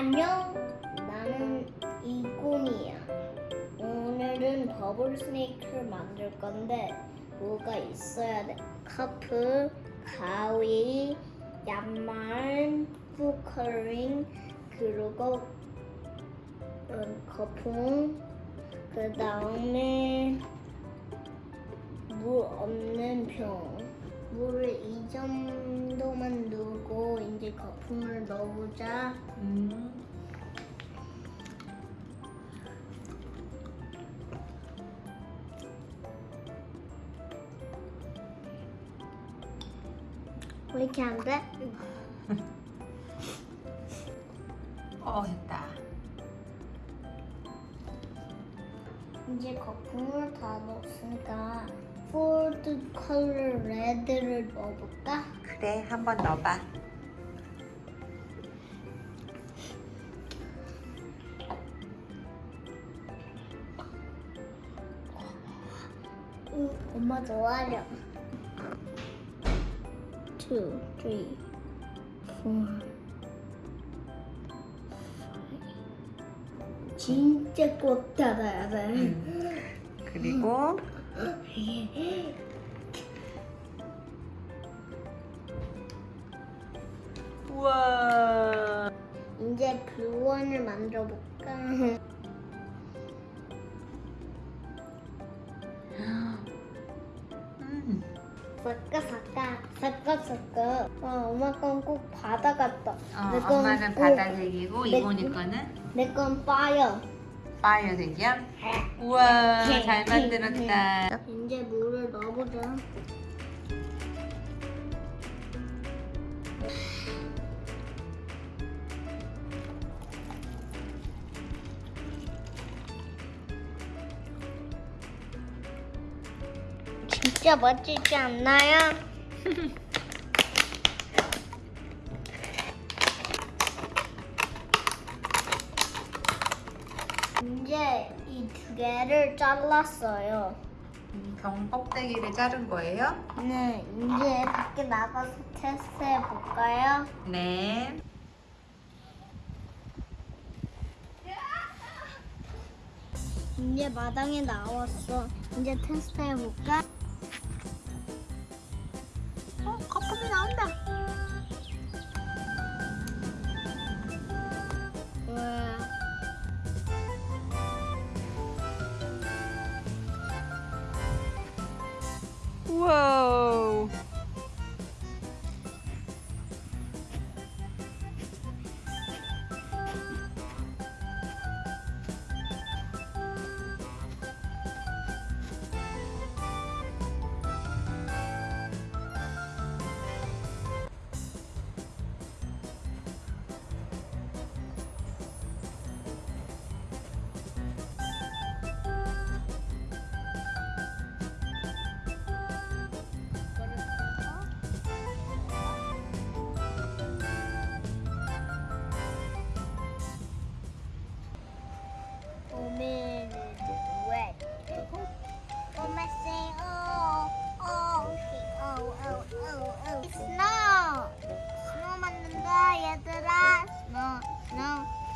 안녕. 나는 이곰이야. 오늘은 버블 스네이크를 만들 건데 뭐가 있어야 돼? 커프, 가위, 양말, 푸커링, 그리고 음, 거품, 그 다음에 물 없는 병. 물을 이 정도만 넣고 이제 거품을 넣어보자. 음. 왜 이렇게 안 돼? 어 됐다. 이제 거품을 다 넣었으니까 폴드 컬러 레드를 넣어볼까? 그래 한번 넣어봐. 응, 엄마 좋아하려. Two, three, four, five. 진짜 꼭 닫아야 돼. 음. 그리고 우와. 이제 블루원을 만들어 볼까? 섞어 섞어 섞어 섞어. 어, 엄마 건 꼭 바다 같다. 어, 내 건 엄마는 꼭- 바다색이고 내- 이모니 거는 내 건 파이어. 파이어 색이야. 우와 잘 만들었다. 이제 물을 넣어보자. 진짜 멋지지 않나요? 이제 이 두 개를 잘랐어요. 음, 병 껍데기를 자른 거예요? 네, 이제 밖에 나가서 테스트해 볼까요? 네. 이제 마당에 나왔어. 이제 테스트해 볼까? 어 거품이 나온다.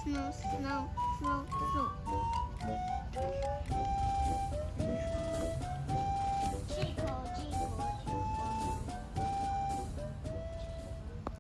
snow, snow, snow, snow.